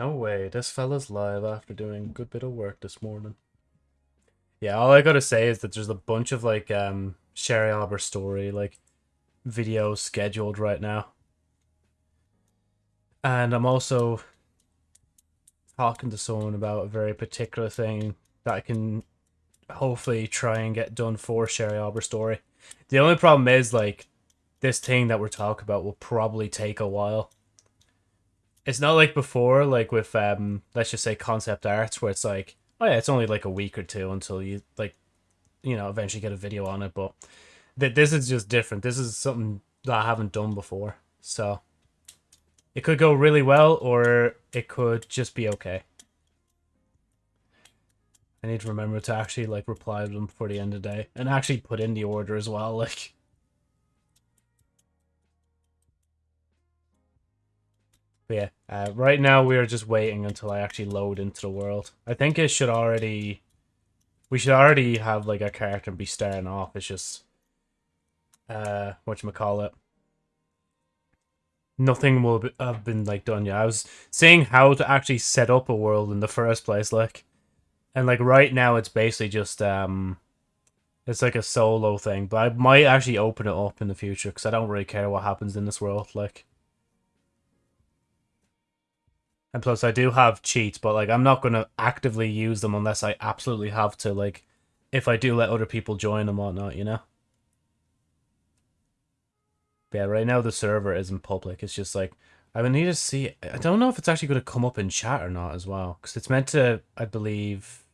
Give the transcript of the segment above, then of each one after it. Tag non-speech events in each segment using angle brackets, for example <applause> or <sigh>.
No way, this fella's live after doing a good bit of work this morning. Yeah, all I gotta say is that there's a bunch of like um Sherry Albert story like videos scheduled right now. And I'm also talking to someone about a very particular thing that I can hopefully try and get done for Sherry Albert story. The only problem is like this thing that we're talking about will probably take a while it's not like before, like with um, let's just say concept arts, where it's like, oh yeah, it's only like a week or two until you like, you know, eventually get a video on it. But th- this is just different. This is something that I haven't done before, so it could go really well, or it could just be okay. I need to remember to actually like reply to them before the end of the day, and actually put in the order as well, <laughs> like. But yeah, uh, right now we are just waiting until I actually load into the world. I think it should already... We should already have like a character be starting off. It's just... Uh, whatchamacallit. Nothing will be, have been like done yet. I was saying how to actually set up a world in the first place, like... And like right now it's basically just... um. It's like a solo thing, but I might actually open it up in the future because I don't really care what happens in this world. Like, And plus, I do have cheats, but like I'm not gonna actively use them unless I absolutely have to. Like, if I do let other people join and whatnot, you know. But yeah, right now the server isn't public. It's just like I would need to see. I don't know if it's actually going to come up in chat or not as well, because it's meant to. I believe.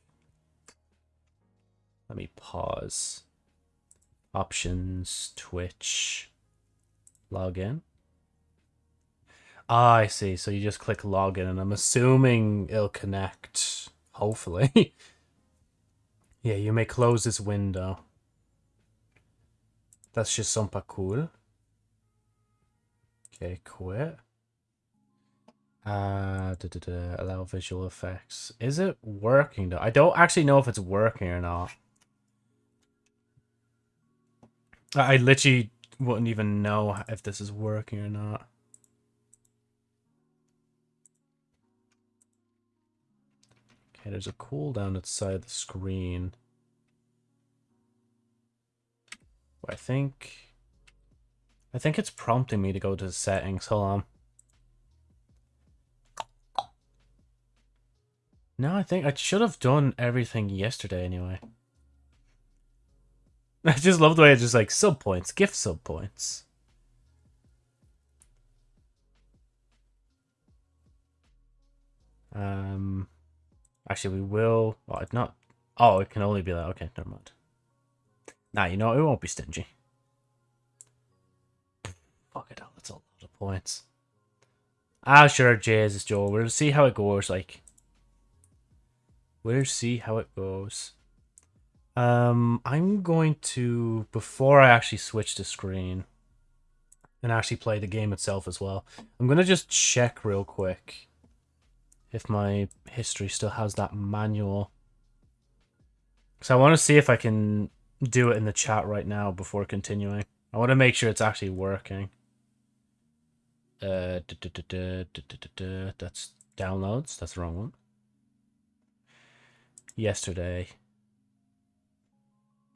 Let me pause. Options, Twitch, login. Ah, I see. So you just click login, and I'm assuming it'll connect. Hopefully. <laughs> yeah, you may close this window. That's just super cool. Okay, quit. Uh, da, da, da, allow visual effects. Is it working though? I don't actually know if it's working or not. I literally wouldn't even know if this is working or not. Okay, there's a cooldown outside the screen. I think... I think it's prompting me to go to the settings. Hold on. No, I think I should have done everything yesterday anyway. <laughs> I just love the way it's just like sub points, gift sub points. Um, Actually, we will... Well, it's not... Oh, it can only be that. Okay, never mind. Nah, you know, it won't be stingy. Fuck it, that's a lot of points. Ah, sure, Jesus, Joe. We'll see how it goes, like. We'll see how it goes. Um, I'm going to, before I actually switch the screen, and actually play the game itself as well, I'm going to just check real quick if my history still has that manual. So I want to see if I can do it in the chat right now before continuing. I want to make sure it's actually working. Uh, that's downloads. That's the wrong one. Yesterday.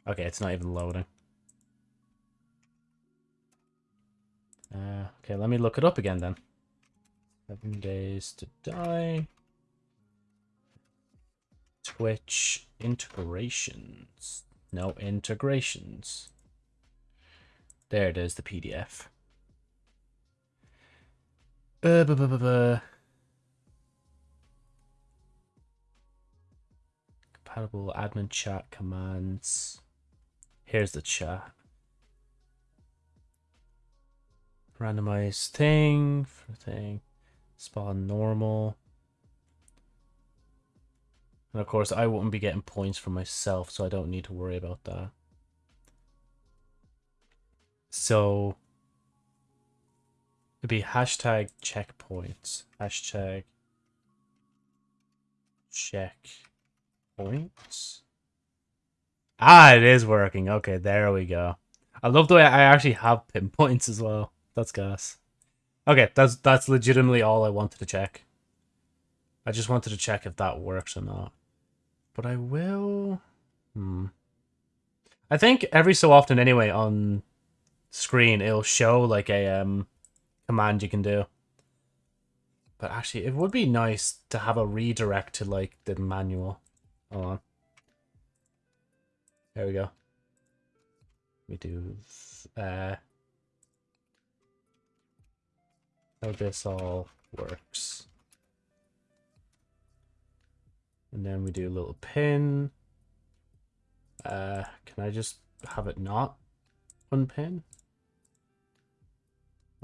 Okay, it's not even loading. Uh, okay, let me look it up again then. Seven days to die. Twitch integrations. No integrations. There it is, the PDF. Uh, buh, buh, buh, Compatible admin chat commands. Here's the chat. Randomize thing for thing. Spawn normal. And of course, I wouldn't be getting points for myself, so I don't need to worry about that. So, it'd be hashtag checkpoints. Hashtag checkpoints. Ah, it is working. Okay, there we go. I love the way I actually have pinpoints as well. That's gas. Okay, that's that's legitimately all I wanted to check. I just wanted to check if that works or not. But I will... Hmm. I think every so often anyway on screen it'll show like a um command you can do. But actually it would be nice to have a redirect to like the manual. Hold on. There we go. We do uh how this all works. And then we do a little pin. Uh, can I just have it not unpin?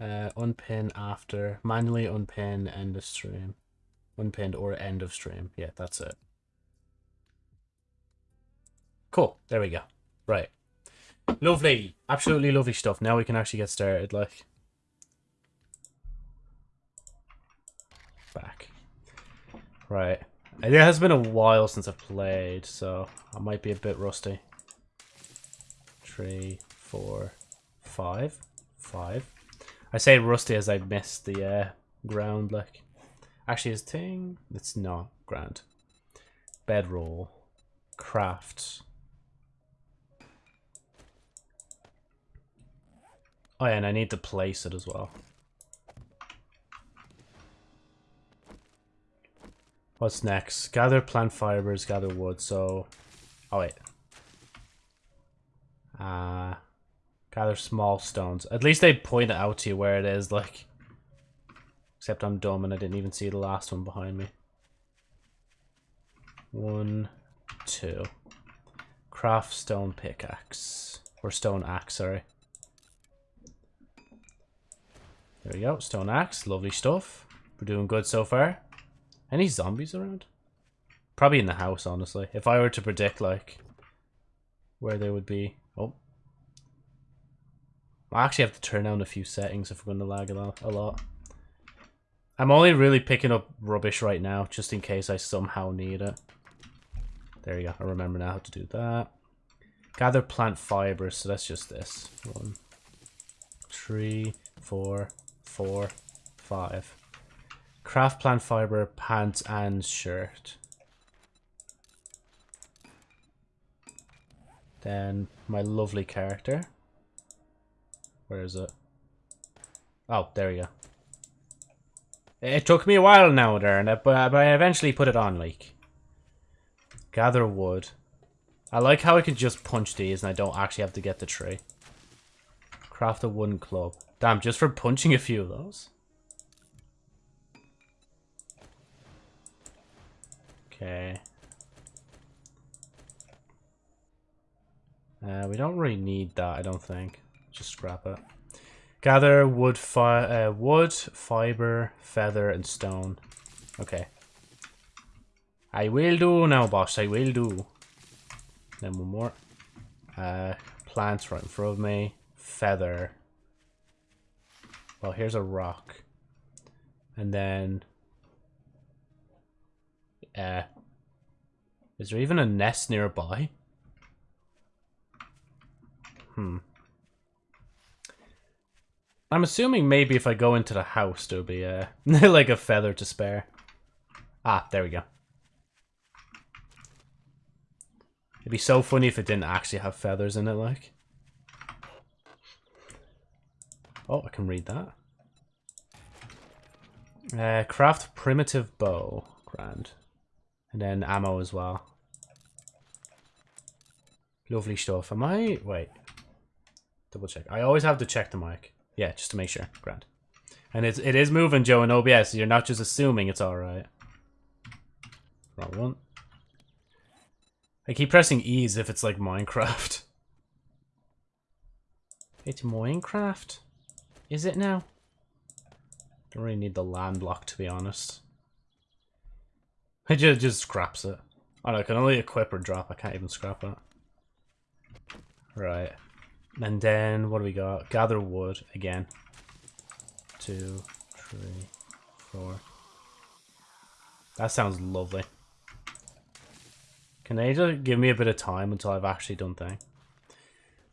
Uh, unpin after, manually unpin end of stream. Unpinned or end of stream. Yeah, that's it. Cool. There we go. Right. Lovely. Absolutely lovely stuff. Now we can actually get started, like. Back. Right. It has been a while since I've played, so I might be a bit rusty. Three, four, five, five. I say rusty as I missed the uh, ground, like. Actually, his thing, it's not ground. Bedroll, craft. Oh yeah, and I need to place it as well. What's next? Gather plant fibers, gather wood. So, oh wait. Uh, gather small stones. At least they point it out to you where it is, like. Except I'm dumb and I didn't even see the last one behind me. One, two. Craft stone pickaxe. Or stone axe, sorry. There we go, stone axe, lovely stuff. We're doing good so far. Any zombies around? Probably in the house, honestly. If I were to predict, like, where they would be. Oh. I actually have to turn down a few settings if we're going to lag a lot. I'm only really picking up rubbish right now, just in case I somehow need it. There you go. I remember now how to do that. Gather plant fibers, so that's just this. One, three, four, four, five. Craft plant fiber, pants, and shirt. Then my lovely character. Where is it? Oh, there we go. It took me a while now, Darren, but, but I eventually put it on, like. Gather wood. I like how I can just punch these and I don't actually have to get the tree. Craft a wooden club. Damn, just for punching a few of those. Okay. Uh, we don't really need that, I don't think. Just scrap it. Gather wood, fi uh, wood, fiber, feather, and stone. Okay. I will do now, boss. I will do. Then one more. Uh, plants right in front of me. Feather. Well, here's a rock. And then uh, is there even a nest nearby? Hmm. I'm assuming maybe if I go into the house, there'll be a, <laughs> like a feather to spare. Ah, there we go. It'd be so funny if it didn't actually have feathers in it, like. Oh, I can read that. Uh, craft primitive bow. Grand. And then ammo as well. Lovely stuff. Am I... Wait. Double check. I always have to check the mic. Yeah, just to make sure. Grand. And it's, it is moving, Joe, in OBS. you're not just assuming it's alright. Wrong one. I keep pressing E as if it's like Minecraft. <laughs> It's Minecraft? Is it now? Don't really need the land block, to be honest. It just, just scraps it. I can only equip or drop. I can't even scrap it. Right. And then, what do we got? Gather wood again. Two, three, four. That sounds lovely. Can they just give me a bit of time until I've actually done thing?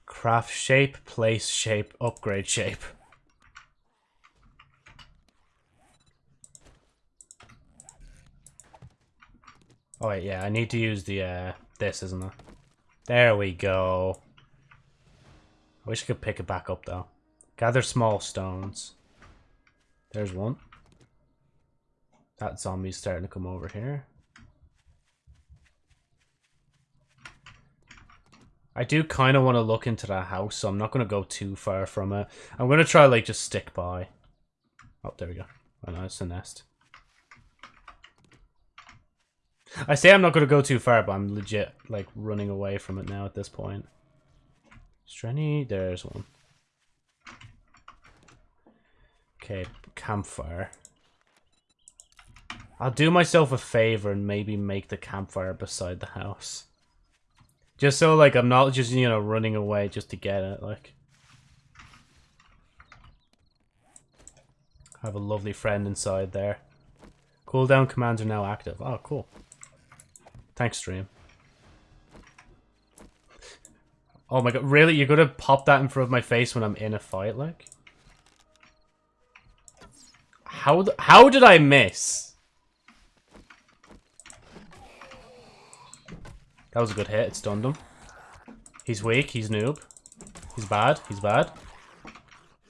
Craft shape, place shape, upgrade shape. Oh wait, yeah, I need to use the uh this, isn't it? There we go. I wish I could pick it back up though. Gather small stones. There's one. That zombie's starting to come over here. I do kind of want to look into that house, so I'm not going to go too far from it. I'm going to try, like, just stick by. Oh, there we go. Oh, no, it's a nest. I say I'm not going to go too far, but I'm legit, like, running away from it now at this point. Any? There's one. Okay, campfire. I'll do myself a favor and maybe make the campfire beside the house. Just so, like, I'm not just, you know, running away just to get it, like. I have a lovely friend inside there. Cooldown commands are now active. Oh, cool. Thanks, stream. Oh my god, really? You're gonna pop that in front of my face when I'm in a fight, like? How, how did I miss? That was a good hit. It stunned him. He's weak. He's noob. He's bad. He's bad.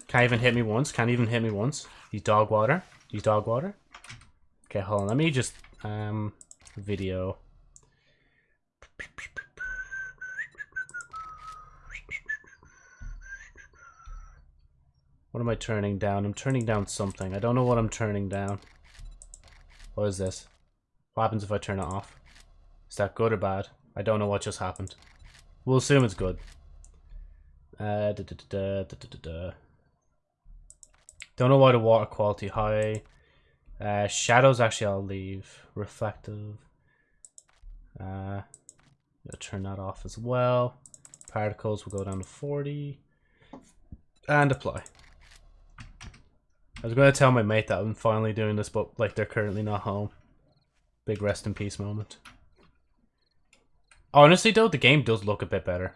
Can't even hit me once. Can't even hit me once. He's dog water. He's dog water. Okay, hold on. Let me just um video. What am I turning down? I'm turning down something. I don't know what I'm turning down. What is this? What happens if I turn it off? Is that good or bad? I don't know what just happened. We'll assume it's good. Uh, da, da, da, Don't know why the water quality high. Uh, shadows actually I'll leave. Reflective. Uh, turn that off as well. Particles will go down to 40. And apply. I was going to tell my mate that I'm finally doing this, but like they're currently not home. Big rest in peace moment. Honestly, though, the game does look a bit better.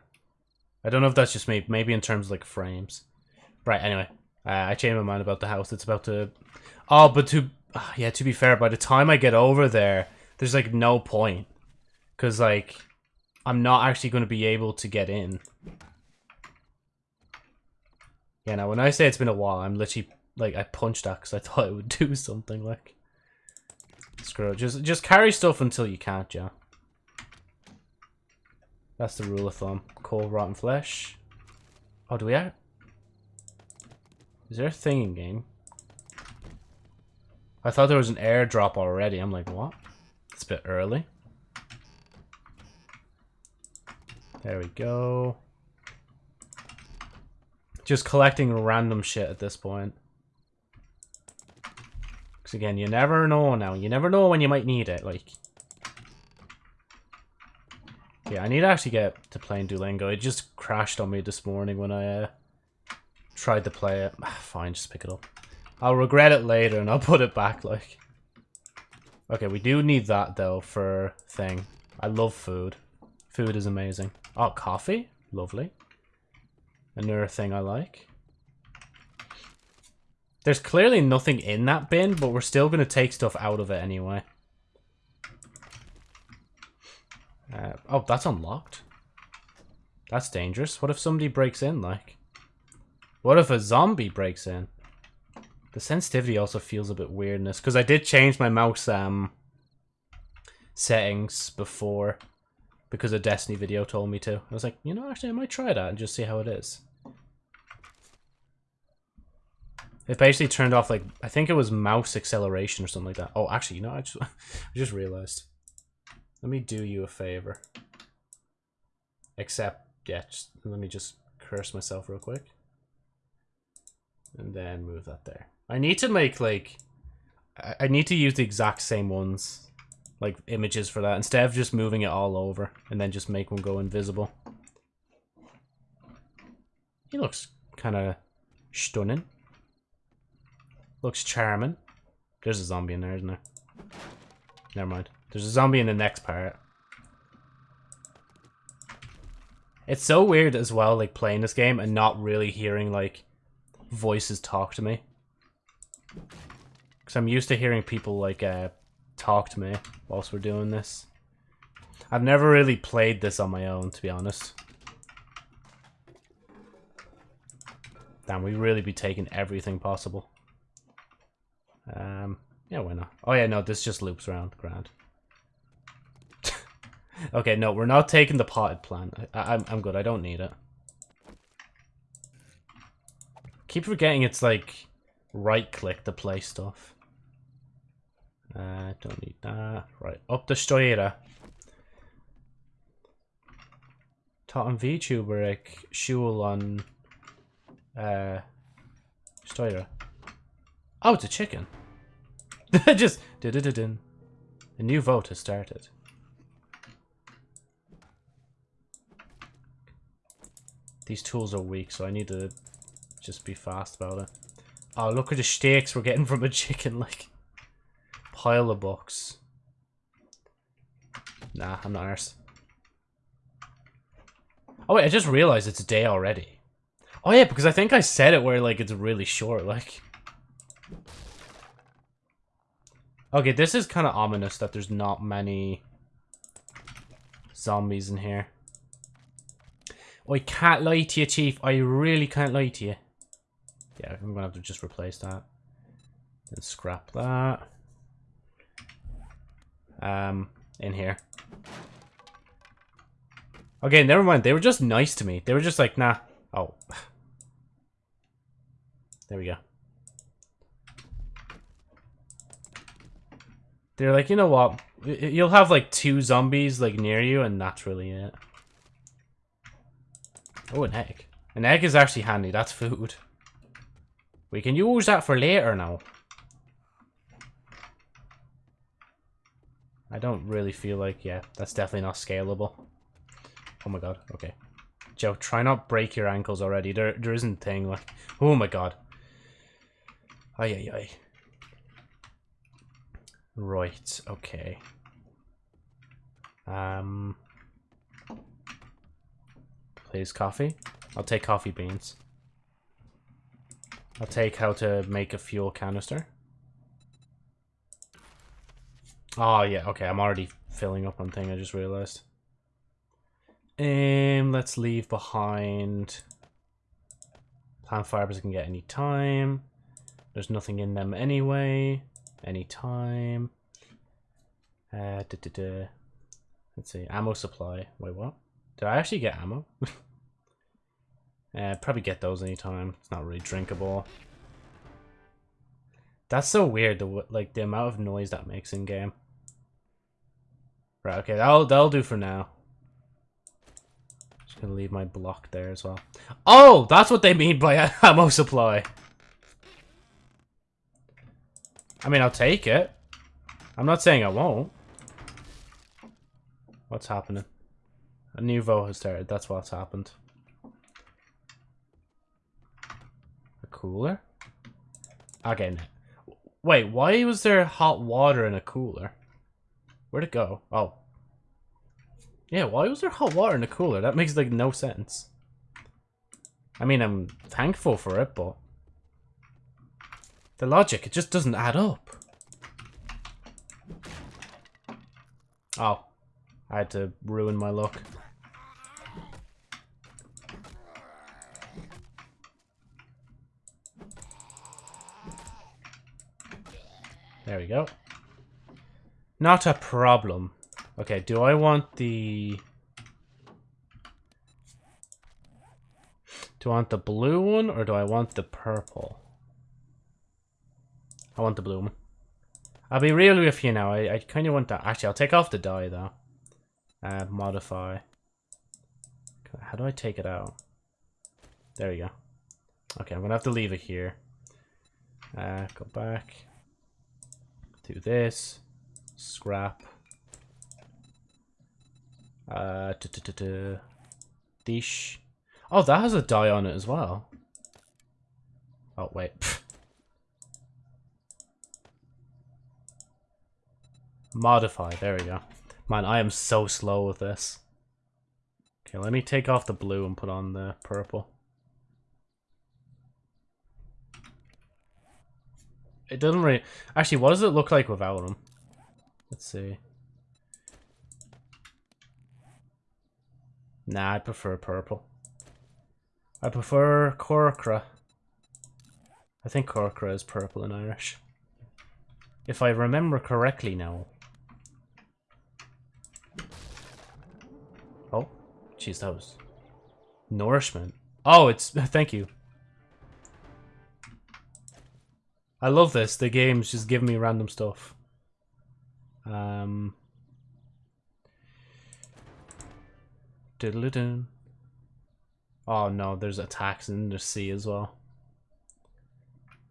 I don't know if that's just me. Maybe in terms of, like, frames. Right, anyway. Uh, I changed my mind about the house. It's about to... Oh, but to... Uh, yeah, to be fair, by the time I get over there, there's, like, no point. Because, like, I'm not actually going to be able to get in. Yeah, now, when I say it's been a while, I'm literally... Like, I punched that because I <laughs> thought it would do something, like... Screw it. Just, just carry stuff until you can't, yeah. That's the rule of thumb. Cold rotten flesh. Oh, do we have... Is there a thing in game? I thought there was an airdrop already. I'm like, what? It's a bit early. There we go. Just collecting random shit at this point. Because again, you never know now. You never know when you might need it. Like, yeah, I need to actually get to playing Duolingo. It just crashed on me this morning when I uh, tried to play it. Fine, just pick it up. I'll regret it later and I'll <laughs> put it back, like. Okay, we do need that, though, for thing. I love food. Food is amazing. Oh, coffee? Lovely. Another thing I like. There's clearly nothing in that bin, but we're still going to take stuff out of it anyway. Uh, oh, that's unlocked. That's dangerous. What if somebody breaks in, like? What if a zombie breaks in? The sensitivity also feels a bit weirdness, because I did change my mouse um settings before, because a Destiny video told me to. I was like, you know, actually, I might try that and just see how it is. It basically turned off, like, I think it was mouse acceleration or something like that. Oh, actually, you know, I just, <laughs> I just realized. Let me do you a favor. Except, yeah, just, let me just curse myself real quick. And then move that there. I need to make, like... I need to use the exact same ones. Like, images for that. Instead of just moving it all over. And then just make one go invisible. He looks kind of stunning. Looks charming. There's a zombie in there, isn't there? Never mind. There's a zombie in the next part. It's so weird as well, like, playing this game and not really hearing, like, voices talk to me. Because I'm used to hearing people, like, uh, talk to me whilst we're doing this. I've never really played this on my own, to be honest. Damn, we really be taking everything possible. Um, yeah, why not? Oh yeah, no, this just loops around. Grand. <laughs> okay, no, we're not taking the potted plant. I I'm, I'm good. I don't need it. Keep forgetting it's like right-click to play stuff. Uh, don't need that. Right, up the støyre. Ta en VTuber ek skjul on uh støyre. Oh, it's a chicken. <laughs> Just did it did A new vote has started. These tools are weak, so I need to just be fast about it. Oh, look at the steaks we're getting from a chicken, <laughs> like. Pile of books. Nah, I'm not arsed. Oh wait, I just realized it's a day already. Oh yeah, because I think I said it where like it's really short, like. Okay, this is kind of ominous that there's not many zombies in here. I can't lie to you, Chief. I really can't lie to you. Yeah, I'm gonna have to just replace that. And scrap that. Um, in here. Okay, never mind. They were just nice to me. They were just like, nah. Oh. <sighs> There we go. They're like, you know what? You'll have like two zombies like near you and that's really it. Oh, an egg. An egg is actually handy. That's food. We can use that for later now. I don't really feel like, yeah, that's definitely not scalable. Oh my god, okay. Joe, try not break your ankles already. There, there isn't a thing like, oh my god. Ay, ay, ay. Right, okay. Um, please coffee. I'll take coffee beans. I'll take how to make a fuel canister. Oh, yeah, okay, I'm already filling up on thing, I just realized. Um, let's leave behind plant fibers I can get any time. There's nothing in them anyway. Anytime. Uh, da, da, da. Let's see, ammo supply. Wait, what? Did I actually get ammo? <laughs> uh, probably get those anytime. It's not really drinkable. That's so weird, the like the amount of noise that makes in game. Right, okay, that'll, that'll do for now. Just gonna leave my block there as well. Oh, that's what they mean by <laughs> ammo supply. I mean, I'll take it. I'm not saying I won't. What's happening? A new vote has started. That's what's happened. A cooler? Again. Wait, why was there hot water in a cooler? Where'd it go? Oh. Yeah, why was there hot water in the cooler? That makes, like, no sense. I mean, I'm thankful for it, but... The logic, it just doesn't add up. Oh. I had to ruin my luck. There we go. Not a problem. Okay, do I want the... Do I want the blue one or do I want the purple? I want the blue one. I'll be real with you now. I, I kind of want that. Actually, I'll take off the dye though. Uh, modify. How do I take it out? There we go. Okay, I'm going to have to leave it here. Uh, go back. Do this scrap. Uh, dish. Oh, that has a dye on it as well. Oh, wait. <laughs> Modify, there we go. Man, I am so slow with this. Okay, let me take off the blue and put on the purple. It doesn't really... Actually, what does it look like without them? Let's see. Nah, I prefer purple. I prefer Corcra. I think Corcra is purple in Irish. If I remember correctly now. Oh, jeez, that was nourishment. Oh, it's <laughs> thank you. I love this. The game's just giving me random stuff. Um. Diddle -doo. Oh no, there's attacks in the sea as well.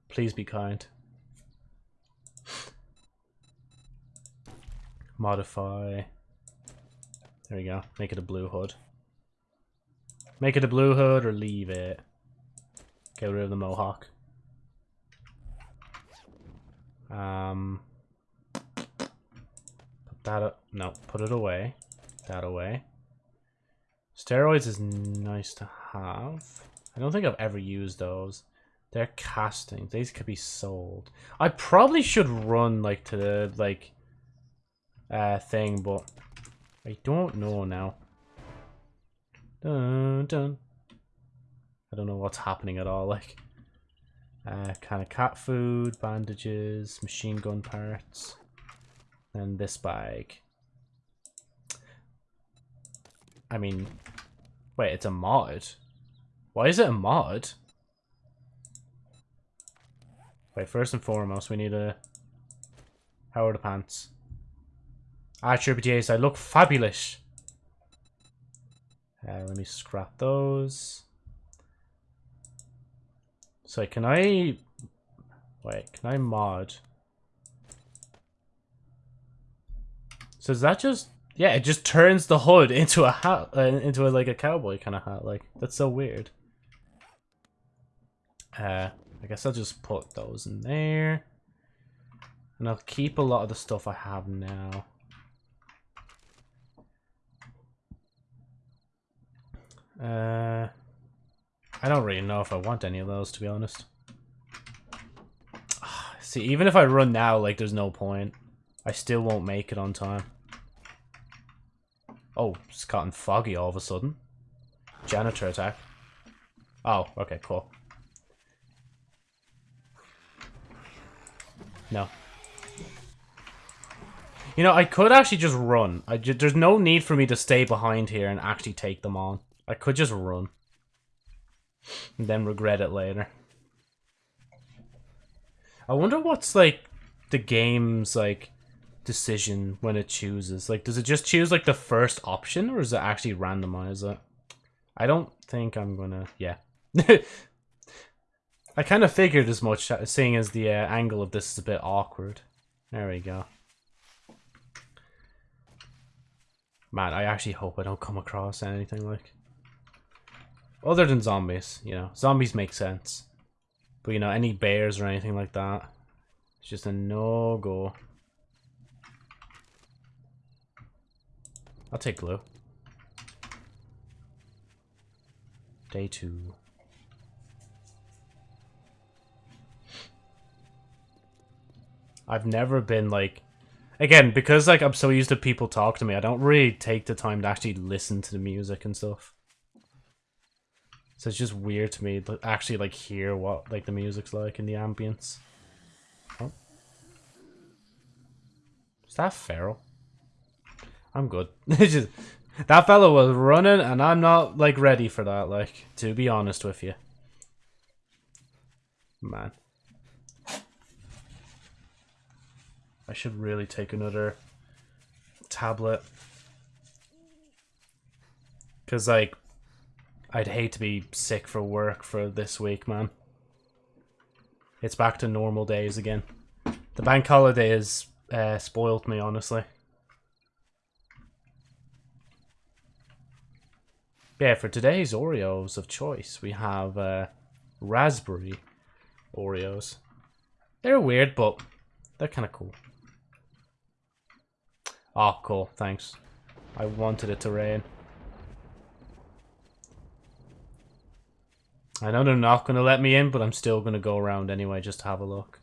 Please be kind. Modify. There we go. Make it a blue hood. Make it a blue hood or leave it. Get rid of the mohawk. Um, put that up. No, put it away. That away. Steroids is nice to have. I don't think I've ever used those. They're casting. These could be sold. I probably should run like to the like uh thing, but I don't know now. Dun, dun. I don't know what's happening at all. Like, uh, kind of cat food, bandages, machine gun parts, and this bag. I mean, wait, it's a mod. Why is it a mod? Wait, first and foremost, we need a... How are the pants? Ah, tributaries, I look fabulous. Uh, let me scrap those. So can I... Wait, can I mod? So is that just... Yeah, it just turns the hood into a hat, uh, into a, like a cowboy kind of hat. Like, that's so weird. Uh, I guess I'll just put those in there. And I'll keep a lot of the stuff I have now. Uh, I don't really know if I want any of those, to be honest. <sighs> See, even if I run now, like, there's no point. I still won't make it on time. Oh, it's gotten foggy all of a sudden. Janitor attack. Oh, okay, cool. No. You know, I could actually just run. I there's no need for me to stay behind here and actually take them on. I could just run. And then regret it later. I wonder what's, like, the game's, like, decision when it chooses. Like, does it just choose, like, the first option, or does it actually randomize it? I don't think I'm gonna... Yeah. <laughs> I kind of figured as much, seeing as the uh, angle of this is a bit awkward. There we go. Man, I actually hope I don't come across anything like... Other than zombies, you know. Zombies make sense. But, you know, any bears or anything like that, it's just a no-go. I'll take glue. Day two. I've never been like again because like I'm so used to people talk to me. I don't really take the time to actually listen to the music and stuff. So it's just weird to me to actually like hear what like the music's like in the ambience. Oh. Is that feral? I'm good. <laughs> just that fellow was running and I'm not like ready for that, like, to be honest with you. Man. I should really take another tablet. Cause like I'd hate to be sick for work for this week, man. It's back to normal days again. The bank holiday has uh, spoiled me, honestly. Yeah, for today's Oreos of choice, we have uh, raspberry Oreos. They're weird, but they're kind of cool. Oh, cool. Thanks. I wanted it to rain. I know they're not going to let me in, but I'm still going to go around anyway just to have a look.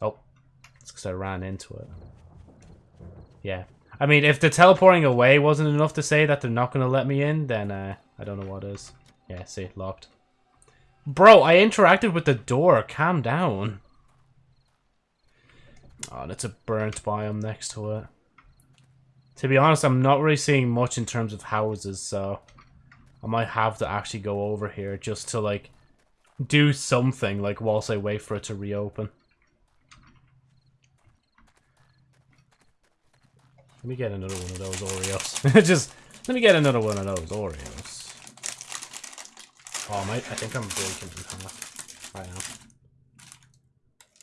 Oh, it's because I ran into it. Yeah. I mean, if the teleporting away wasn't enough to say that they're not going to let me in, then uh, I don't know what is. Yeah, see, locked. Bro, I interacted with the door. Calm down. Oh, that's a burnt biome next to it. To be honest, I'm not really seeing much in terms of houses, so... I might have to actually go over here just to, like, do something, like, whilst I wait for it to reopen. Let me get another one of those Oreos. just, <laughs> let me get another one of those Oreos. Oh, my, I think I'm breaking in half. I am.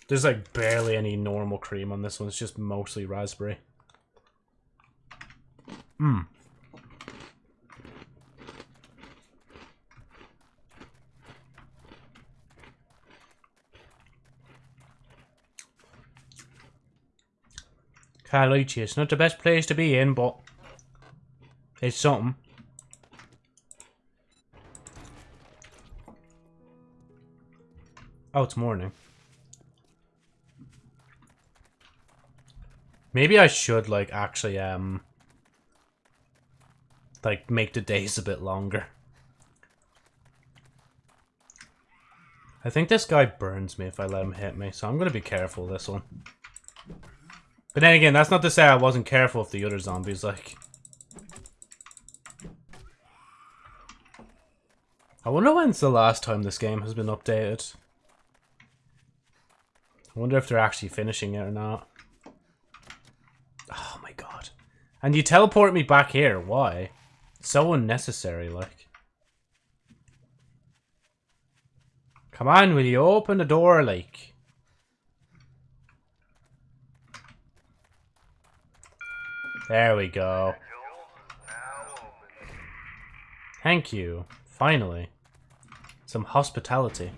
There's, like, barely any normal cream on this one. It's just mostly raspberry. Mmm. Carlucci, it's not the best place to be in, but it's something. Oh, it's morning. Maybe I should, like, actually, um... Like, make the days a bit longer. I think this guy burns me if I let him hit me, so I'm gonna be careful this one. But then again, that's not to say I wasn't careful with the other zombies, like... I wonder when's the last time this game has been updated. I wonder if they're actually finishing it or not. Oh my god. And you teleport me back here, why? so unnecessary, like. Come on, will you open the door, like? There we go. Thank you. Finally. Some hospitality.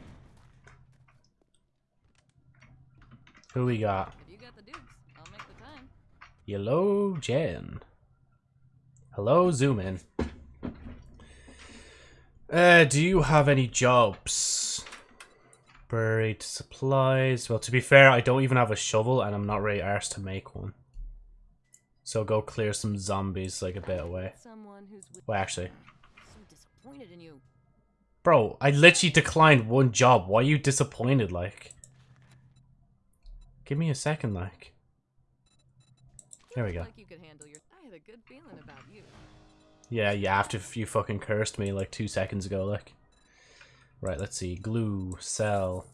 Who we got? You got the dukes. I'll make the time. Hello, Jen. Hello, zoom in. Uh, do you have any jobs? Buried supplies. Well, to be fair, I don't even have a shovel, and I'm not really arsed to make one. So go clear some zombies like a bit away. Well, actually. so disappointed in you. Bro, I literally declined one job. Why are you disappointed, like? Give me a second, like. There we go. Like you could handle. I had a good feeling about you. Yeah, yeah, after you fucking cursed me like two seconds ago, like. Right, let's see. Glue, cell.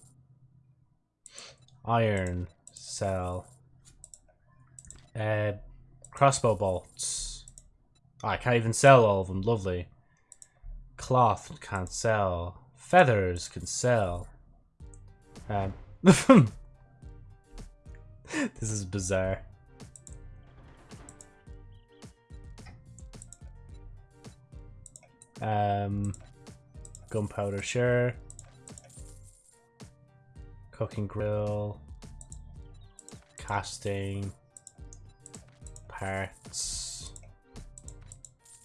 Iron, cell. Uh, crossbow bolts. Oh, I can't even sell all of them. Lovely. Cloth can't sell. Feathers can sell. Um, <laughs> this is bizarre. Um, gunpowder, sure. Cooking grill. Casting. Parts.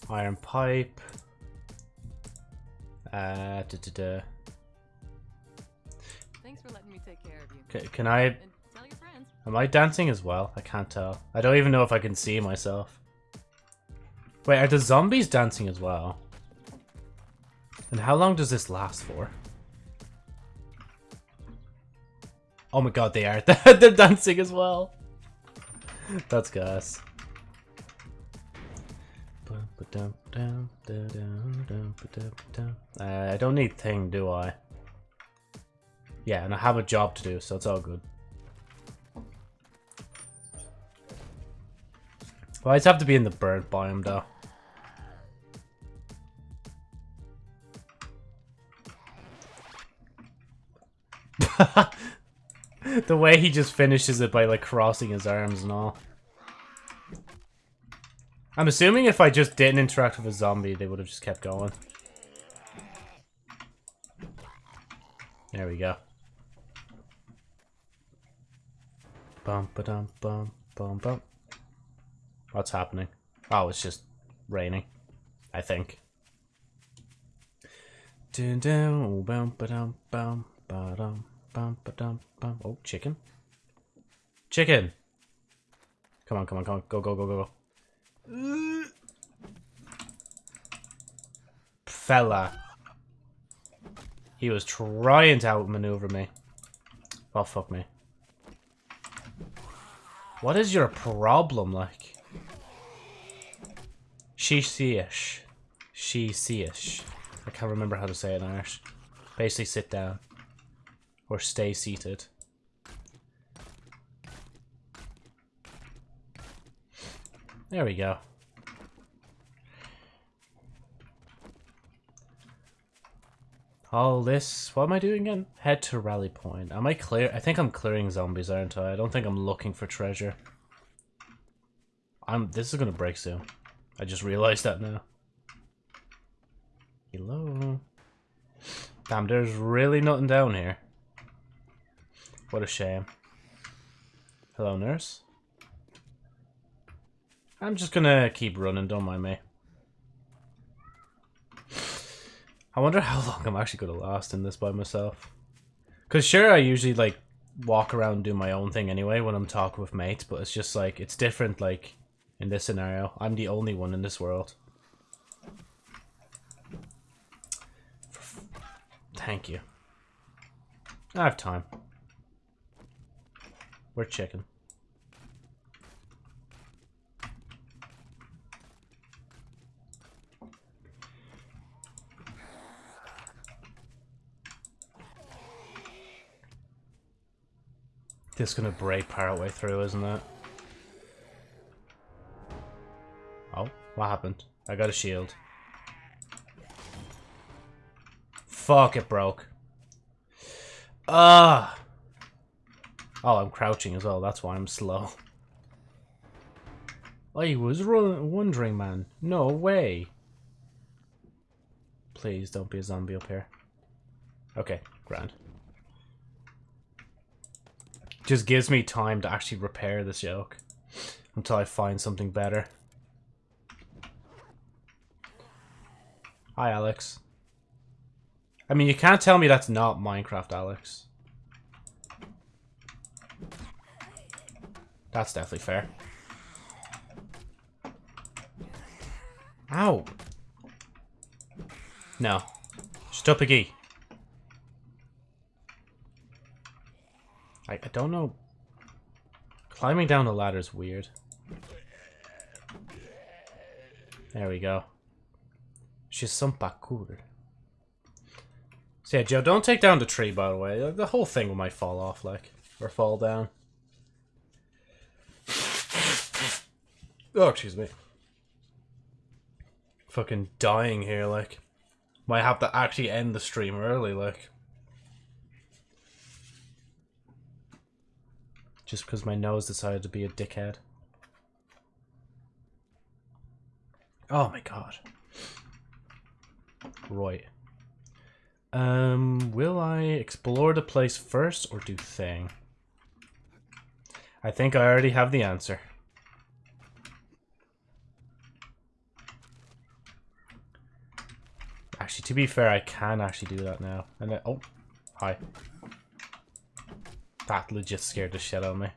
Iron pipe. Uh, da, da, da. Thanks for letting me take care of you. C- can I? Tell your friends. Am I dancing as well? I can't tell. I don't even know if I can see myself. Wait, are the zombies dancing as well? And how long does this last for? Oh my god, they are. <laughs> They're dancing as well. That's gas. Uh, I don't need thing, do I? Yeah, and I have a job to do, so it's all good. Well, I just have to be in the bird biome, though. <laughs> the way he just finishes it by, like, crossing his arms and all. I'm assuming if I just didn't interact with a zombie, they would have just kept going. There we go. Bum ba dum bum bum bum. What's happening? Oh, it's just raining. I think. Dun dun bum ba dum bum ba dum bum ba dum bum. Oh, chicken. Chicken. Come on, come on, come on. Go, go, go, go, go. Fella. He was trying to outmaneuver me. Oh, fuck me. What is your problem, like? She see-ish. She see-ish. I can't remember how to say it in Irish. Basically, sit down. Or stay seated. There we go. All this, what am I doing again? Head to rally point. Am I clear? I think I'm clearing zombies, aren't I? I don't think I'm looking for treasure. I'm. This is gonna break soon. I just realized that now. Hello. Damn, there's really nothing down here. What a shame. Hello, nurse. I'm just gonna keep running, don't mind me. I wonder how long I'm actually gonna last in this by myself. Cause sure, I usually like walk around do my own thing anyway when I'm talking with mates, but it's just like it's different. Like in this scenario, I'm the only one in this world. Thank you. I have time. We're chicken. This gonna break part way through, isn't it? Oh, what happened? I got a shield. Fuck, it broke. Ah. Oh, I'm crouching as well. That's why I'm slow. I was wondering, man. No way. Please don't be a zombie up here. Okay, grand. Just gives me time to actually repair this joke. Until I find something better. Hi, Alex. I mean, you can't tell me that's not Minecraft, Alex. That's definitely fair. Ow. No. Stop again. I, don't know. Climbing down the ladder is weird. There we go. She's some parkour. So yeah, Joe, don't take down the tree, by the way. The whole thing might fall off, like. Or fall down. Oh, excuse me. Fucking dying here, like. Might have to actually end the stream early, like. Just because my nose decided to be a dickhead. Oh my god. Right. Um, will I explore the place first or do thing? I think I already have the answer. Actually, to be fair, I can actually do that now. And then, oh, hi. That legit scared the shit out of me.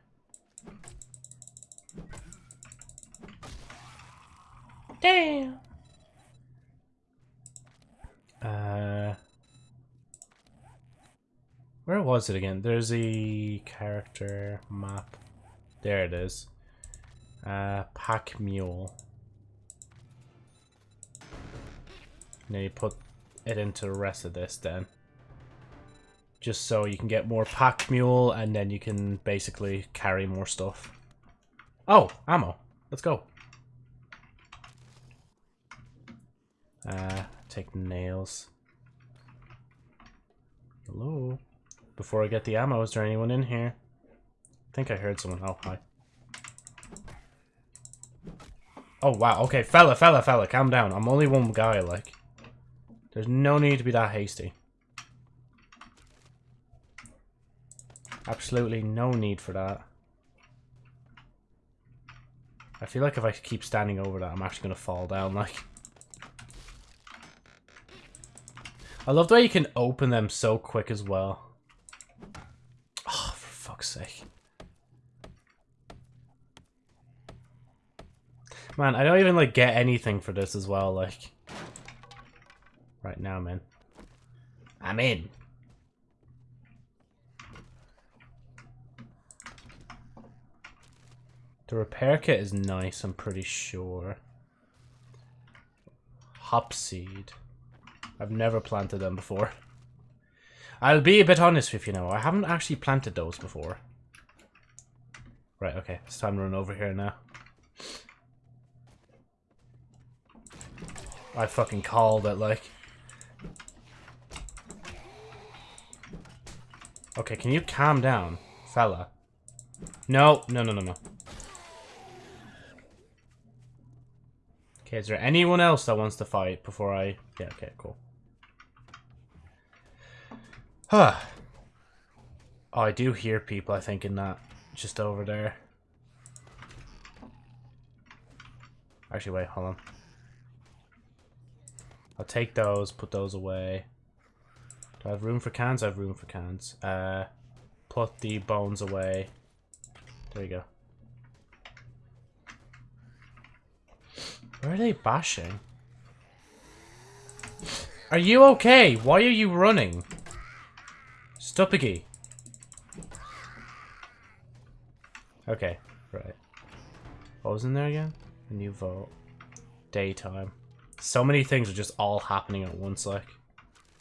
Damn. Uh, where was it again? There's a character map. There it is. Uh, pack mule. Now you put it into the rest of this then just so you can get more pack mule and then you can basically carry more stuff. Oh, ammo. Let's go. Uh, take nails. Hello? Before I get the ammo, is there anyone in here? I think I heard someone. Oh, hi. Oh, wow. Okay, fella, fella, fella, calm down. I'm only one guy, like. There's no need to be that hasty. Absolutely no need for that. I feel like if I keep standing over that, I'm actually going to fall down, like. I love the way you can open them so quick as well. Oh, for fuck's sake. Man, I don't even like get anything for this as well, like. Right now, man. I'm in. The repair kit is nice, I'm pretty sure. Hop seed. I've never planted them before. I'll be a bit honest with you now. I haven't actually planted those before. Right, okay. It's time to run over here now. I fucking called it, like. Okay, can you calm down, fella? No, no, no, no, no. Okay, is there anyone else that wants to fight before I... Yeah, okay, cool. Huh. Oh, I do hear people, I think, in that. Just over there. Actually, wait, hold on. I'll take those, put those away. Do I have room for cans? I have room for cans. Uh, put the bones away. There you go. Where are they bashing? Are you okay? Why are you running? Stupigi. Okay, right. What was in there again? A new vote. Daytime. So many things are just all happening at once, like.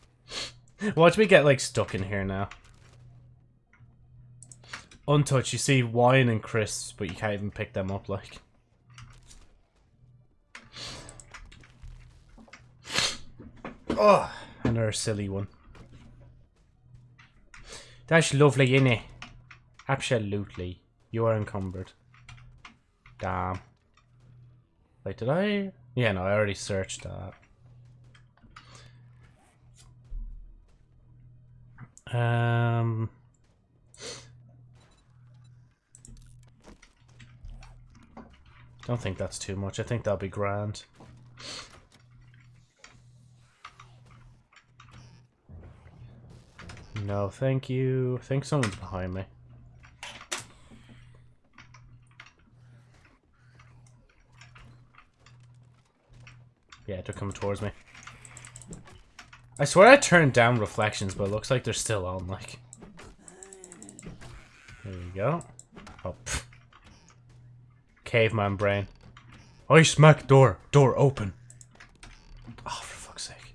<laughs> Watch me get, like, stuck in here now. Untouched, you see wine and crisps, but you can't even pick them up, like. Oh, another silly one. That's lovely, innit? Absolutely. You are encumbered. Damn. Wait, did I? Yeah, no, I already searched that. Um... Don't think that's too much. I think that'll be grand. No, thank you. I think someone's behind me. Yeah, they're coming towards me. I swear I turned down reflections, but it looks like they're still on, like. There we go. Oh. Caveman brain. I smack door. Door open. Oh, for fuck's sake.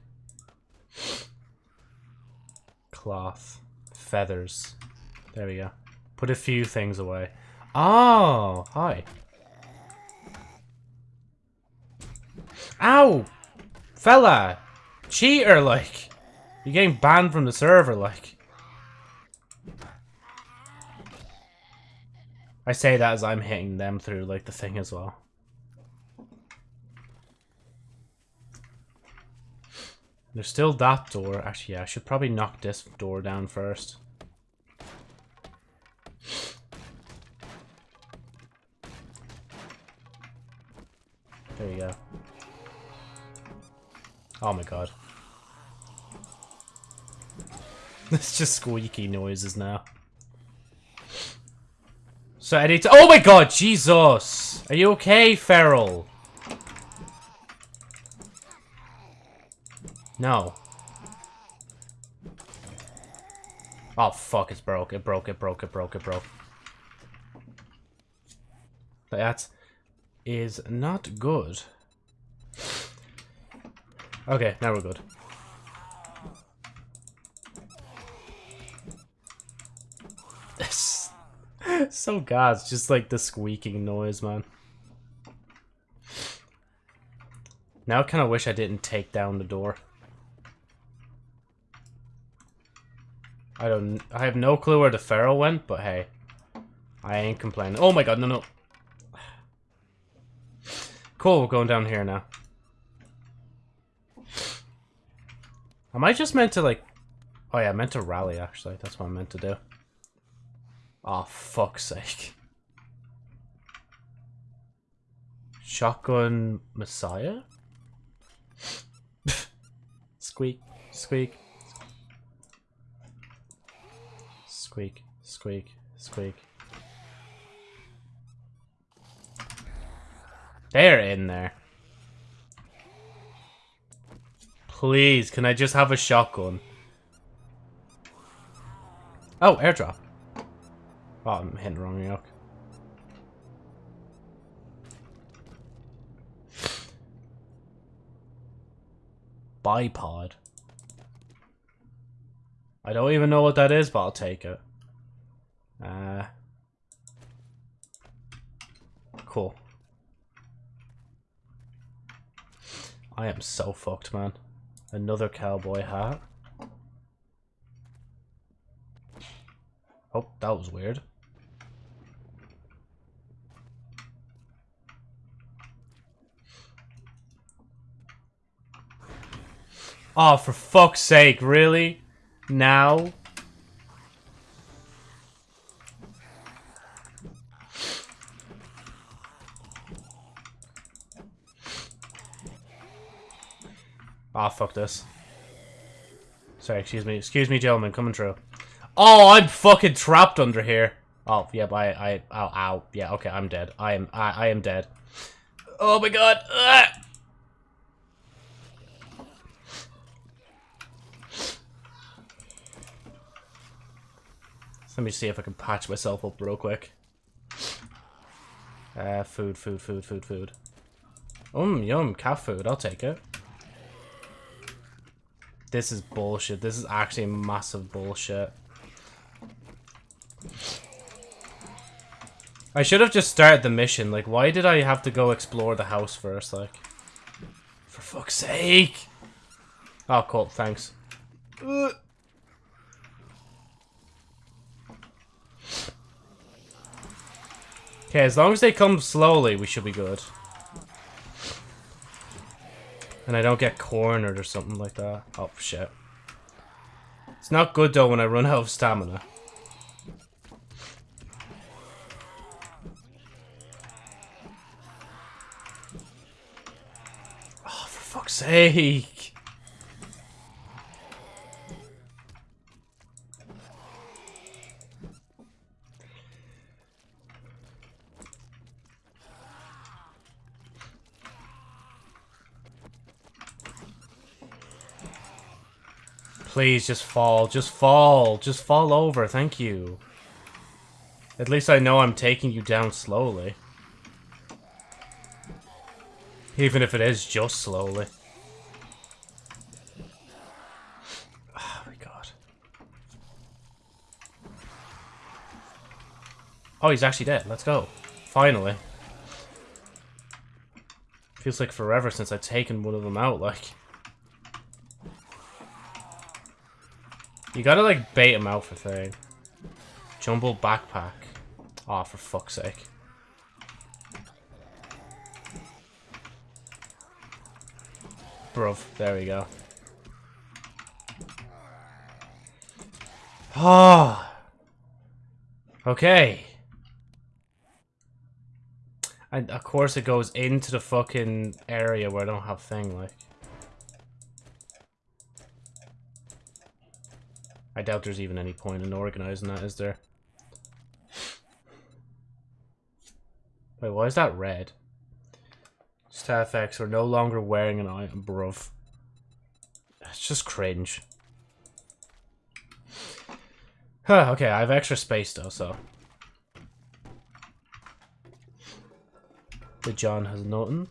Cloth. Feathers. There we go. Put a few things away. Oh, hi. Ow! Fella! Cheater, like! You're getting banned from the server, like. I say that as I'm hitting them through, like, the thing as well. There's still that door. Actually, yeah, I should probably knock this door down first. There you go. Oh my god. <laughs> It's just squeaky noises now. So I Oh my god, Jesus! Are you okay, Feral? No. Oh fuck, it's broke, it broke, it broke, it broke, it broke. That is not good. Okay, now we're good. <laughs> so god, it's just like the squeaking noise, man. Now I kind of wish I didn't take down the door. I don't. I have no clue where the feral went, but hey, I ain't complaining. Oh my god, no, no. Cool, we're going down here now. Am I just meant to like... Oh yeah, I meant to rally actually. That's what I'm meant to do. Oh, fuck's sake. Shotgun Messiah? <laughs> squeak, squeak. Squeak, squeak, squeak. They're in there. Please, can I just have a shotgun? Oh, airdrop. Oh, I'm hitting the wrong yoke. Bipod. I don't even know what that is, but I'll take it. Uh, cool. I am so fucked, man. Another cowboy hat. Oh, that was weird. Oh, for fuck's sake, really? Now? Ah, oh, fuck this. Sorry, excuse me. Excuse me, gentlemen, coming through. Oh, I'm fucking trapped under here. Oh, yeah, I, I, ow, ow. Yeah, okay, I'm dead. I am, I, I am dead. Oh my god. Ugh. Let me see if I can patch myself up real quick. Uh, food, food, food, food, food. Um, yum, cat food. I'll take it. This is bullshit. This is actually massive bullshit. I should have just started the mission. Like, why did I have to go explore the house first? Like, for fuck's sake. Oh, cool. Thanks. Okay, as long as they come slowly, we should be good. And I don't get cornered or something like that. Oh, shit. It's not good, though, when I run out of stamina. Oh, for fuck's sake. Please, just fall. Just fall. Just fall over. Thank you. At least I know I'm taking you down slowly. Even if it is just slowly. <sighs> Oh my god. Oh, he's actually dead. Let's go. Finally. Feels like forever since I've taken one of them out, like... You gotta, like, bait him out for thing. Jumbo backpack. Oh, for fuck's sake. Bruv, there we go. Oh. Okay. And of course it goes into the fucking area where I don't have thing, like. I doubt there's even any point in organizing that, is there? Wait, why is that red? Staff X, we're no longer wearing an item, bruv. It's just cringe. Huh, okay, I have extra space though, so. The John has nothing.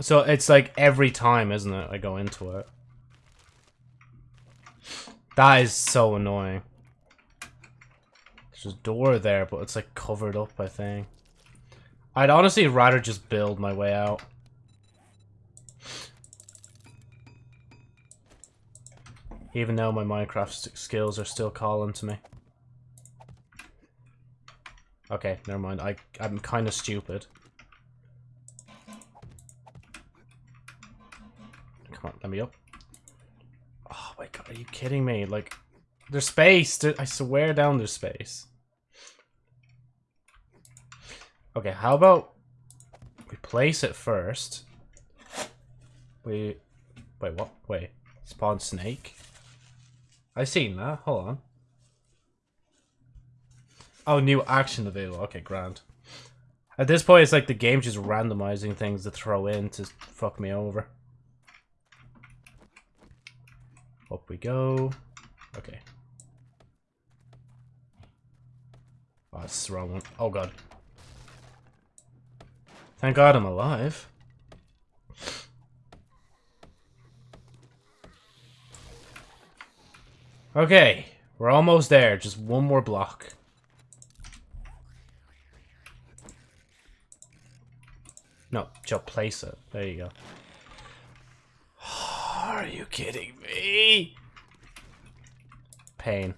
So it's like every time, isn't it? I go into it. That is so annoying. There's a door there, but it's like covered up, I think. I'd honestly rather just build my way out. Even though my Minecraft skills are still calling to me. Okay, never mind. I, I'm kind of stupid. Come on, let me up. Oh my god, are you kidding me? Like, there's space. I swear down there's space. Okay, how about we place it first. We... Wait, what? Wait. Spawn snake? I seen that. Hold on. Oh, new action available. Okay, grand. At this point, it's like the game's just randomizing things to throw in to fuck me over. Up we go. Okay. Oh, it's the wrong one. Oh, God. Thank God I'm alive. Okay, we're almost there. Just one more block. No, just place it. There you go. Are you kidding me? Pain.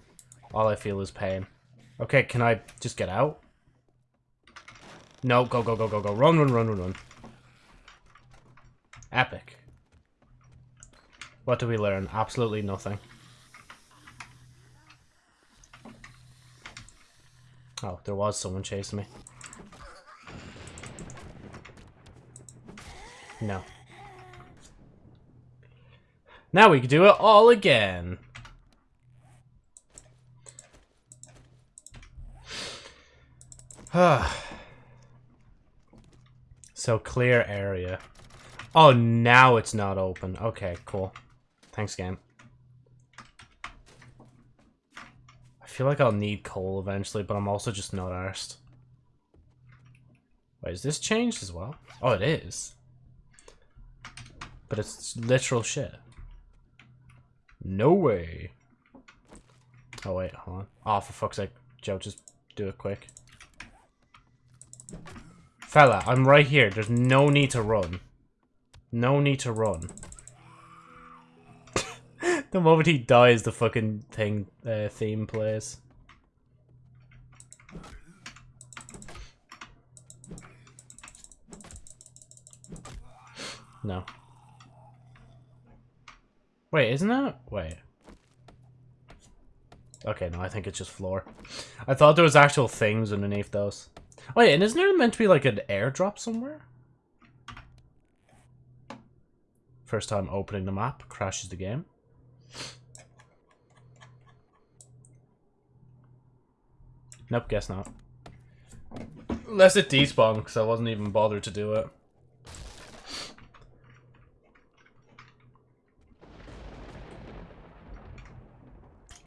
All I feel is pain. Okay, can I just get out? No, go, go, go, go, go. Run, run, run, run, run. Epic. What do we learn? Absolutely nothing. Oh, there was someone chasing me. No. Now we can do it all again. <sighs> so clear area. Oh, now it's not open. Okay, cool. Thanks, game. I feel like I'll need coal eventually, but I'm also just not arsed. Wait, is this changed as well? Oh, it is. But it's literal shit. No way. Oh, wait, hold on. Oh, for fuck's sake. Joe, just do it quick. Fella, I'm right here. There's no need to run. No need to run. <laughs> the moment he dies, the fucking thing uh, theme plays. No. Wait, isn't that? Wait. Okay, no, I think it's just floor. I thought there was actual things underneath those. Wait, and isn't there meant to be like an airdrop somewhere? First time opening the map, crashes the game. Nope, guess not. Unless it despawned, because I wasn't even bothered to do it.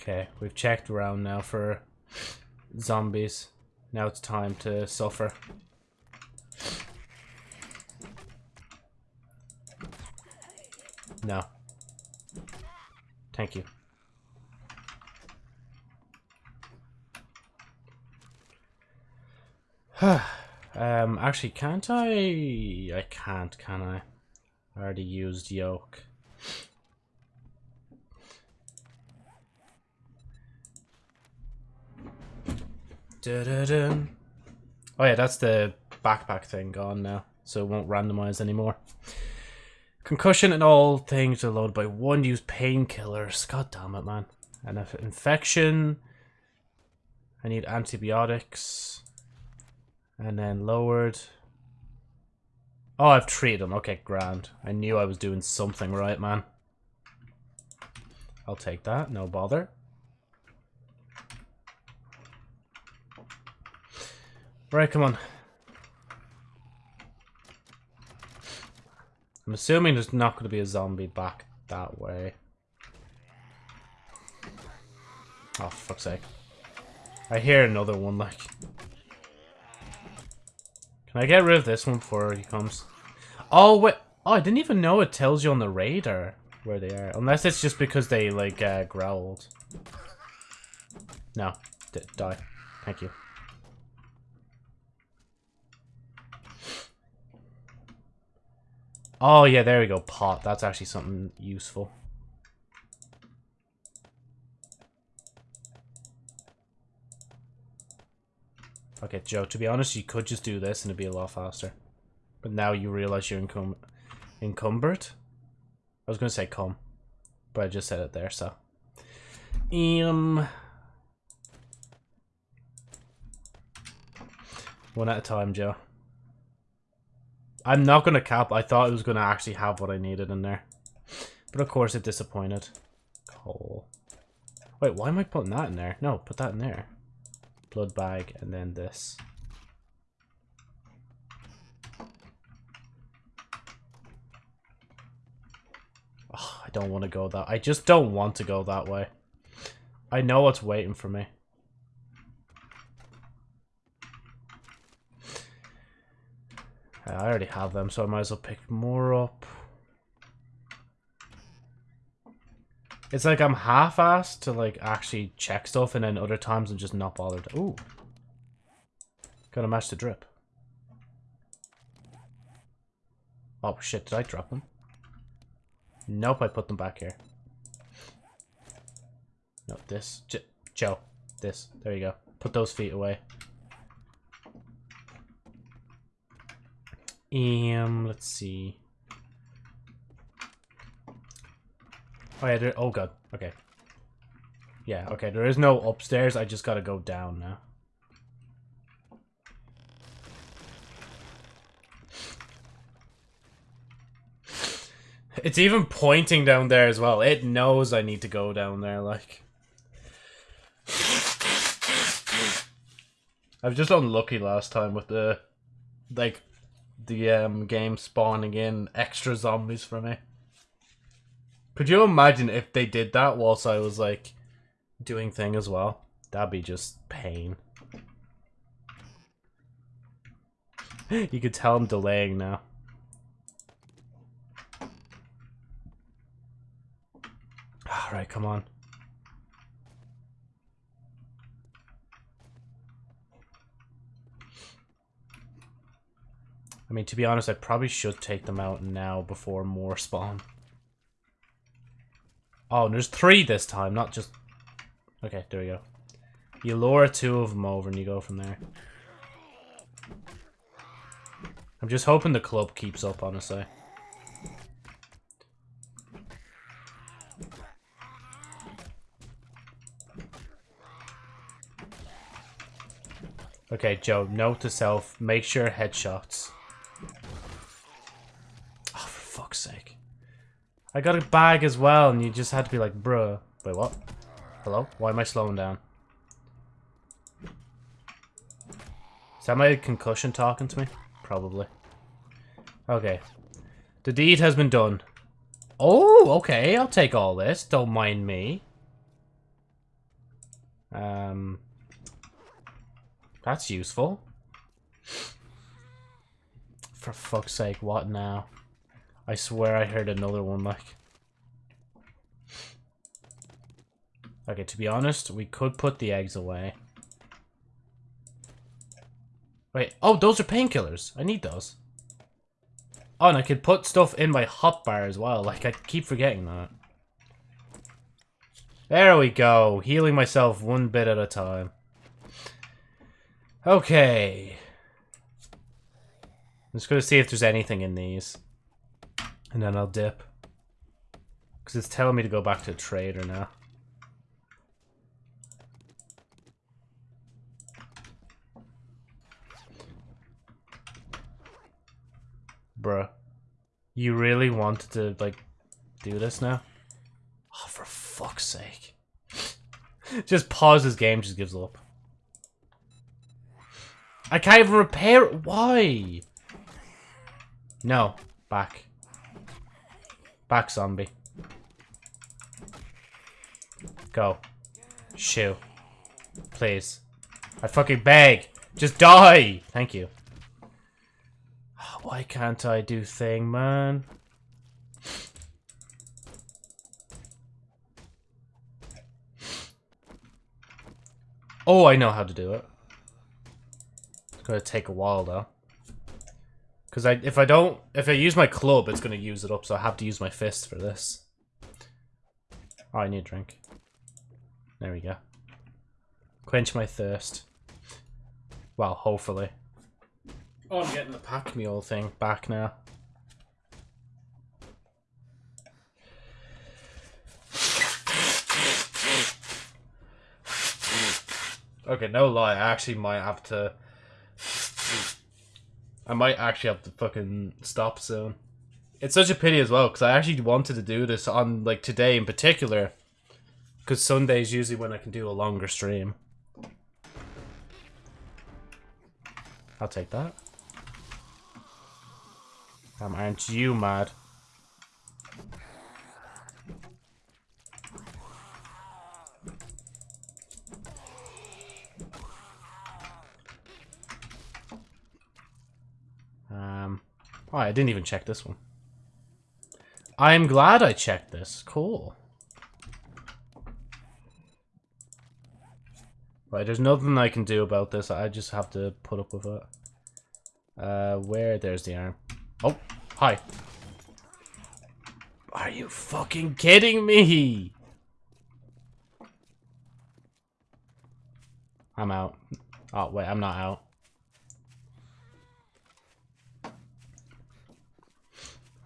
Okay, we've checked around now for zombies. Now it's time to suffer. No. Thank you. <sighs> um, actually, can't I? I can't, can I? I already used yoke. Da -da -da. Oh yeah, that's the backpack thing gone now, so it won't randomize anymore. Concussion and all things are loaded by one use painkillers. God damn it, man. And if infection. I need antibiotics. And then lowered. Oh, I've treated them. Okay, grand. I knew I was doing something right, man. I'll take that. No bother. Right, come on. I'm assuming there's not going to be a zombie back that way. Oh, fuck's sake. I hear another one, like. Can I get rid of this one before he comes? Oh, wait. Oh, I didn't even know it tells you on the radar where they are. Unless it's just because they, like, uh, growled. No. D die. Thank you. Oh, yeah, there we go. Pot. That's actually something useful. Okay, Joe, to be honest, you could just do this and it'd be a lot faster. But now you realize you're encum encumbered? I was going to say come, but I just said it there, so. Um... One at a time, Joe. I'm not going to cap. I thought it was going to actually have what I needed in there. But of course it disappointed. Coal. Wait, why am I putting that in there? No, put that in there. blood bag, and then this. Oh, I don't want to go that. I just don't want to go that way. I know what's waiting for me. I already have them, so I might as well pick more up. It's like I'm half-assed to like actually check stuff, and then other times I'm just not bothered. Ooh. Gotta match the drip. Oh shit, did I drop them? Nope, I put them back here. No, this. J Joe. This. There you go. Put those feet away. Um, let's see. Oh yeah, there, oh god. Okay. Yeah, okay, there is no upstairs, I just gotta go down now. It's even pointing down there as well. It knows I need to go down there, like. I was just unlucky last time with the, like, the um, game spawning in extra zombies for me. Could you imagine if they did that whilst I was, like, doing thing as well? That'd be just pain. <gasps> you could tell I'm delaying now. <sighs> Alright, come on. I mean, to be honest, I probably should take them out now before more spawn. Oh, there's three this time, not just... Okay, there we go. You lure two of them over and you go from there. I'm just hoping the club keeps up, honestly. Okay, Joe, note to self, make sure headshots. Oh, for fuck's sake. I got a bag as well, and you just had to be like, bruh. Wait, what? Hello? Why am I slowing down? Is that my concussion talking to me? Probably. Okay. The deed has been done. Oh, okay, I'll take all this. Don't mind me. Um... That's useful. For fuck's sake, what now? I swear I heard another one, like... Okay, to be honest, we could put the eggs away. Wait, oh, those are painkillers. I need those. Oh, and I could put stuff in my hot bar as well. Like, I keep forgetting that. There we go. Healing myself one bit at a time. Okay. I'm just going to see if there's anything in these. And then I'll dip. Because it's telling me to go back to trader now. Bruh. You really wanted to, like, do this now? Oh, for fuck's sake. <laughs> just pause this game, just gives up. I can't even repair it. Why? No. Back. Back, zombie. Go. Shoo. Please. I fucking beg. Just die. Thank you. Why can't I do thing, man? Oh, I know how to do it. It's gonna take a while though. Because I, if I don't, if I use my club, it's gonna use it up, so I have to use my fist for this. Oh, I need a drink. There we go. Quench my thirst. Well, hopefully. Oh, I'm getting the pack mule thing back now. Okay, no lie, I actually might have to... I might actually have to fucking stop soon. It's such a pity as well because I actually wanted to do this on like today in particular, because Sunday is usually when I can do a longer stream. I'll take that. Um, aren't you mad? Oh, I didn't even check this one. I'm glad I checked this. Cool. Right, there's nothing I can do about this. I just have to put up with it. Uh, where? There's the arm. Oh, hi. Are you fucking kidding me? I'm out. Oh, wait, I'm not out.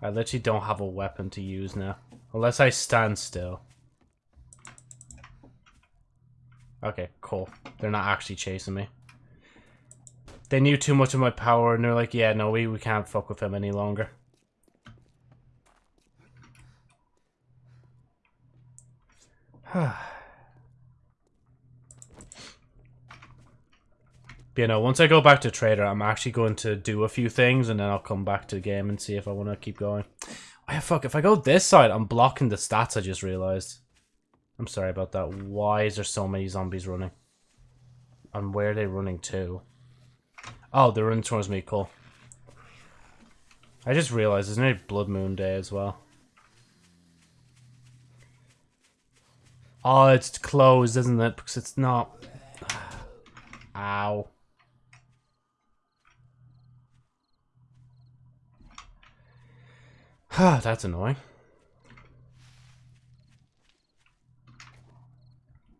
I literally don't have a weapon to use now. Unless I stand still. Okay, cool. They're not actually chasing me. They knew too much of my power and they're like, yeah, no, we, we can't fuck with him any longer. <sighs> <sighs> you know, once I go back to Trader, I'm actually going to do a few things and then I'll come back to the game and see if I want to keep going. Oh, fuck, if I go this side, I'm blocking the stats, I just realized. I'm sorry about that. Why is there so many zombies running? And where are they running to? Oh, they're running towards me, cool. I just realized there's no Blood Moon Day as well. Oh, it's closed, isn't it? Because it's not... <sighs> Ow. Ah, that's annoying.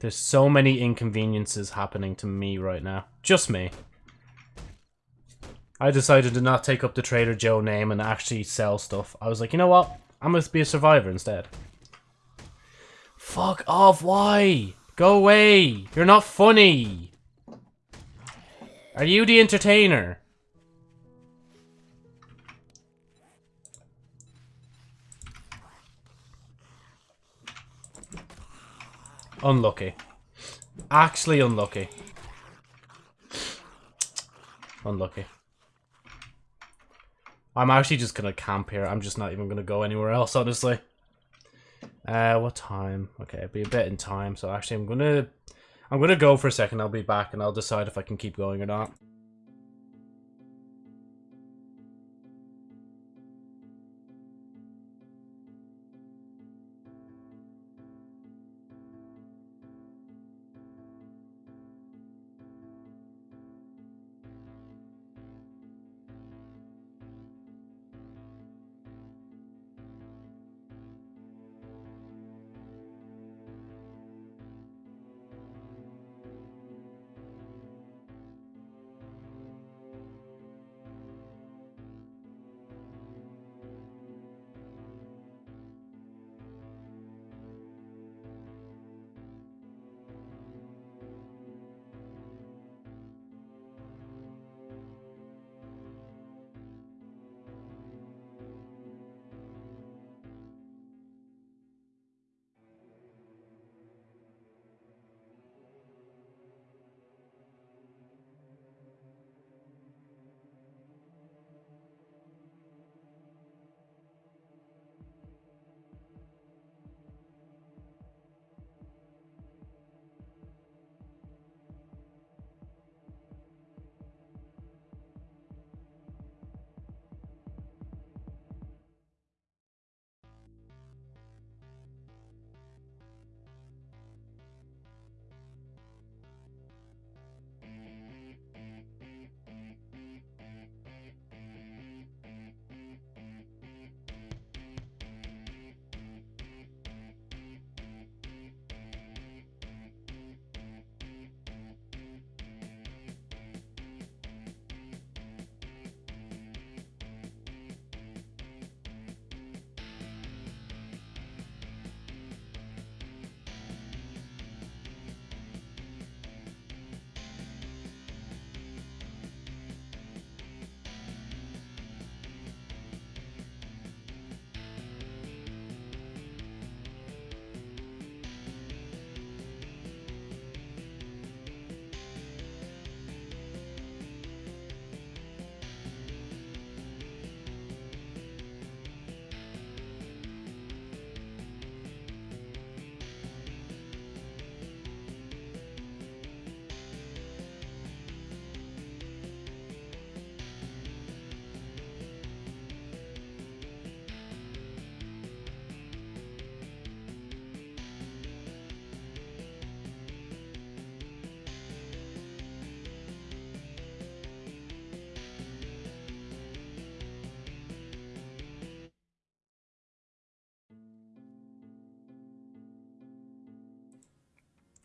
There's so many inconveniences happening to me right now. Just me. I decided to not take up the Trader Joe name and actually sell stuff. I was like, you know what? I'm going to be a survivor instead. Fuck off, why? Go away. You're not funny. Are you the entertainer? Unlucky. Actually unlucky. Unlucky. I'm actually just gonna camp here. I'm just not even gonna go anywhere else, honestly. Uh, what time? Okay, it'll be a bit in time. So actually, I'm gonna, I'm gonna go for a second. I'll be back, and I'll decide if I can keep going or not.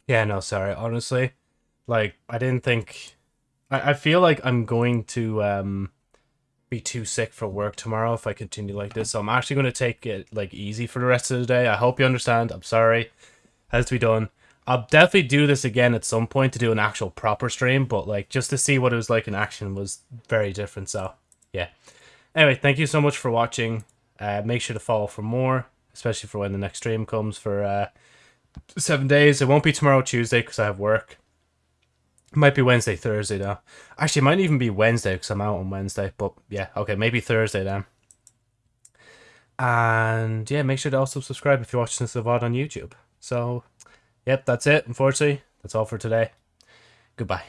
Yeah, no, sorry. Honestly, like I didn't think. I, I feel like I'm going to um be too sick for work tomorrow if I continue like this. So I'm actually going to take it like easy for the rest of the day. I hope you understand. I'm sorry. Has to be done. I'll definitely do this again at some point to do an actual proper stream, but like just to see what it was like in action was very different. So yeah. Anyway, thank you so much for watching. Uh, make sure to follow for more, especially for when the next stream comes for uh, seven days. It won't be tomorrow, Tuesday, because I have work. It might be Wednesday, Thursday though. Actually, it might even be Wednesday because I'm out on Wednesday. But yeah, okay, maybe Thursday then. And yeah, make sure to also subscribe if you're watching this VOD on YouTube. So, yep, that's it. Unfortunately, that's all for today. Goodbye.